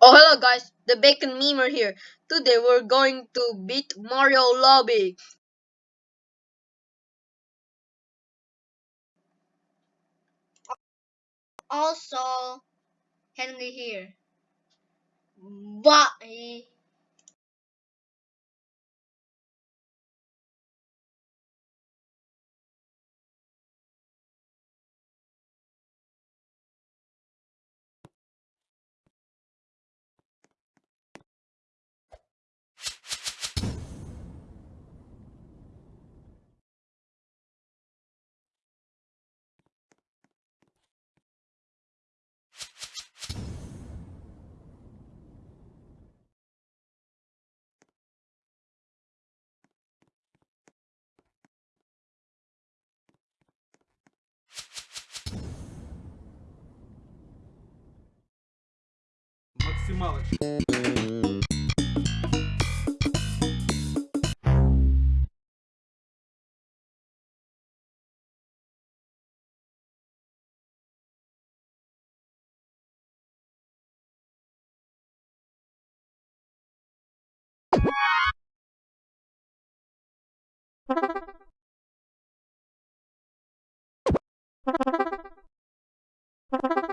Oh hello guys, the bacon memer here. Today we're going to beat Mario Lobby. Also, Henry here. Bye. максималочка. Thank you.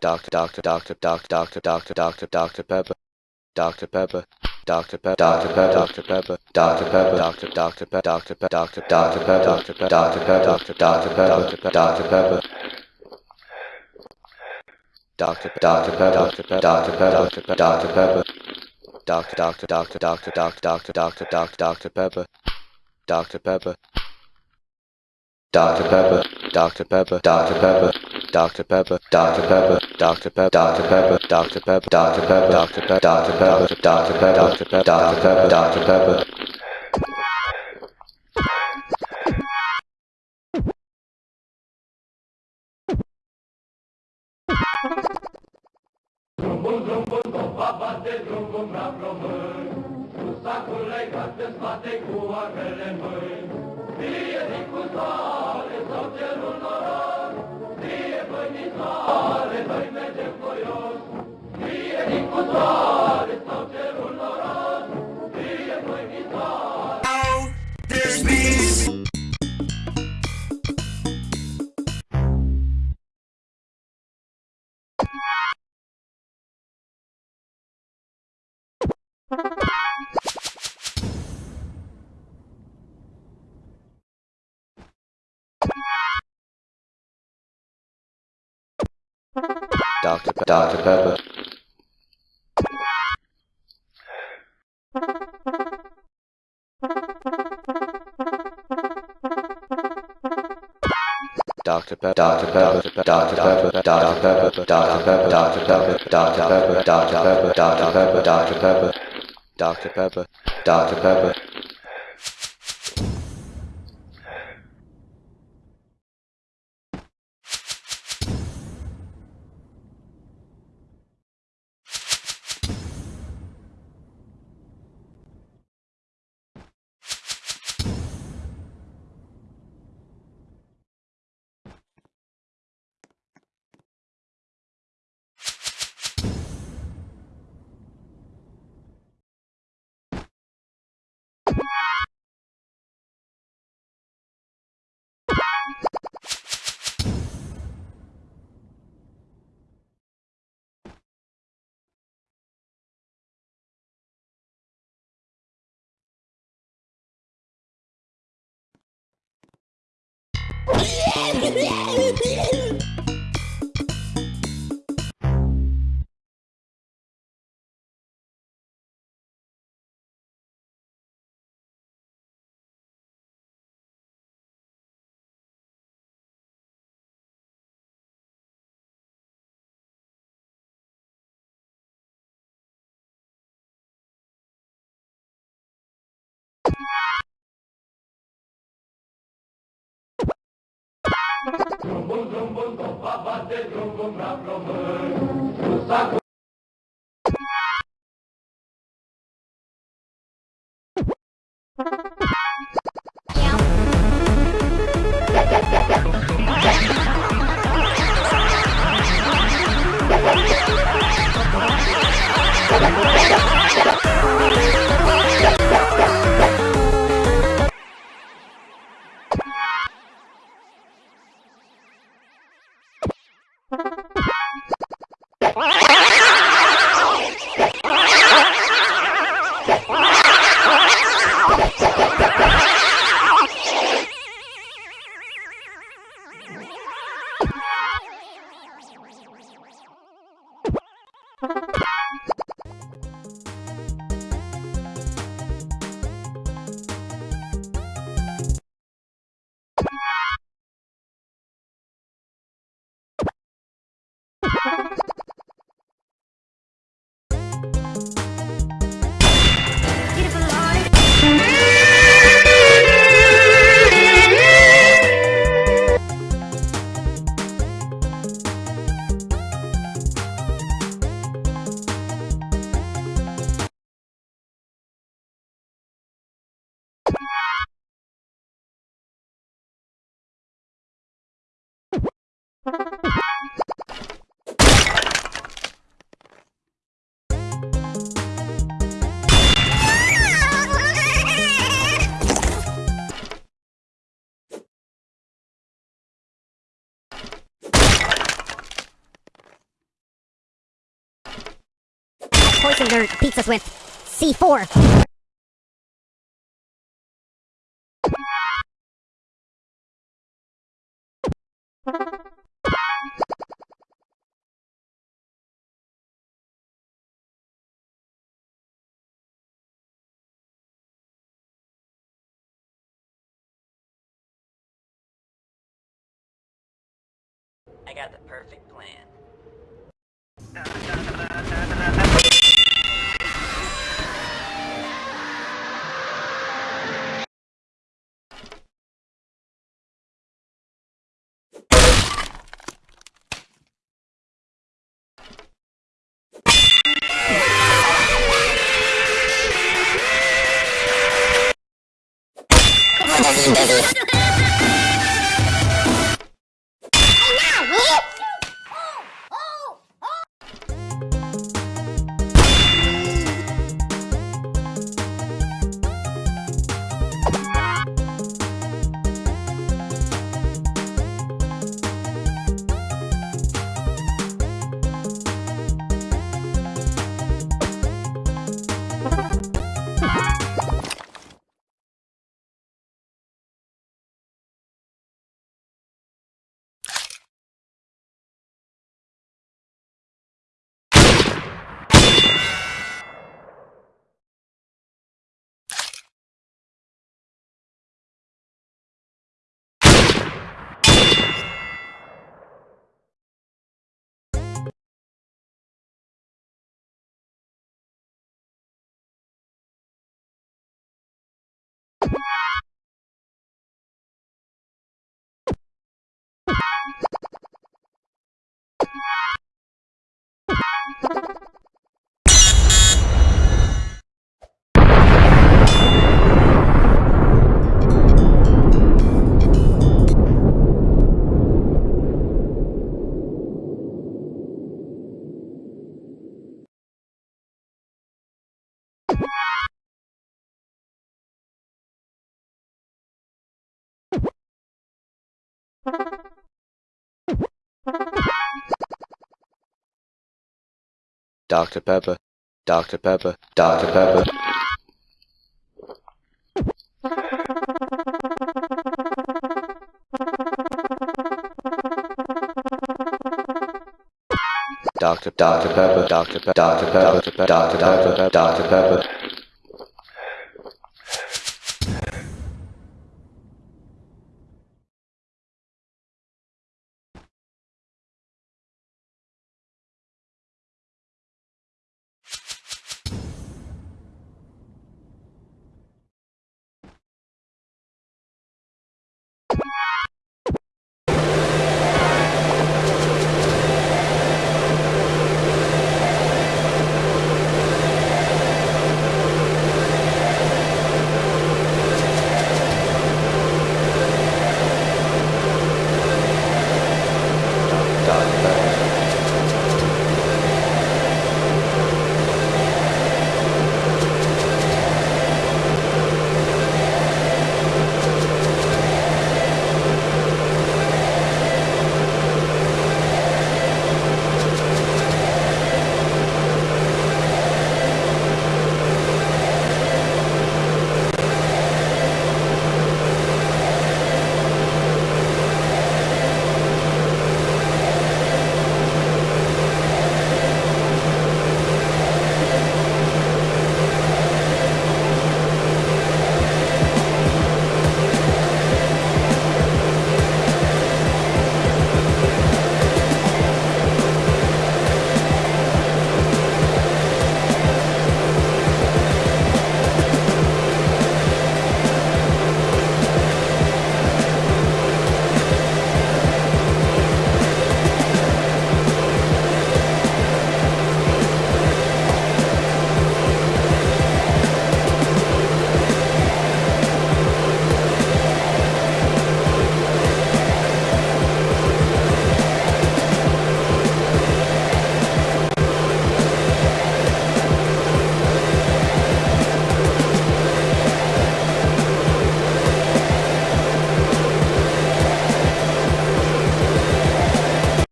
Doctor, Doctor, Doctor, Doctor, Doctor, Doctor, Doctor, Doctor Pepper, Doctor Pepper, Doctor Pepper, Doctor Pepper, Doctor Pepper, Doctor Pepper, Doctor Doctor Pepper, Doctor Pepper, Doctor Doctor Pepper, Doctor Pepper, Doctor Pepper, Doctor Doctor Pepper, Doctor Pepper, Doctor Pepper. Doctor Doctor Pepper Doctor Pepper Doctor Pepper Doctor Pepper Doctor Doctor Doctor Doctor Doctor Doctor Doctor Doctor Doctor Pepper Doctor Pepper Doctor Pepper Doctor Pepper Doctor Pepper Doctor Pepper Doctor Pepper Doctor Pepper Doctor Pepper Doctor Pepper Doctor Pepper Doctor Pepper Doctor Pepper Doctor Pepper Doctor Pepper Doctor Pepper Doctor Pepper Drumbum, drumbum, doba bate, drumbum la plămâni, Cu sacul legat în spate cu armele în mâini. Fie din cu soare sau cerul noros, Fie bănițoare, noi mergem voios. Fie din cu soare sau cerul noros, Fie bănițoare. There's Doctor Doctor Pepper Doctor Pepper Doctor Pepper Doctor Pepper Doctor Pepper Doctor Pepper Doctor Pepper Doctor Pepper Doctor Pepper Doctor Pepper Doctor Pepper Doctor Pepper Doctor Pepper you bate drumul la român. Cu sacul poisoned Bye. their pizzas with C4. I got the perfect plan. Dr. Pepper, Dr. Pepper, Dr. Pepper. Dr. Dr. Pepper, Dr. Pepper, Dr. Pepper, Dr. Pepper, Dr. Pepper, Dr. Pepper.